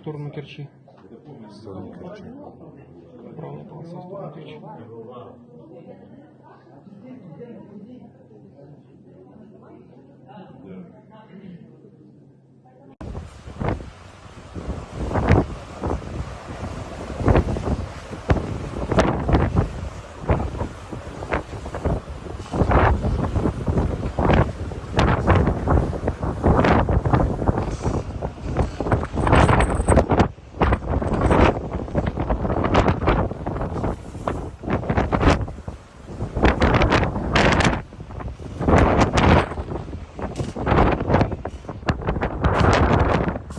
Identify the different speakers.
Speaker 1: сторону Керчи.
Speaker 2: в сторону Керчи.
Speaker 1: Правая полоса в сторону Керчи.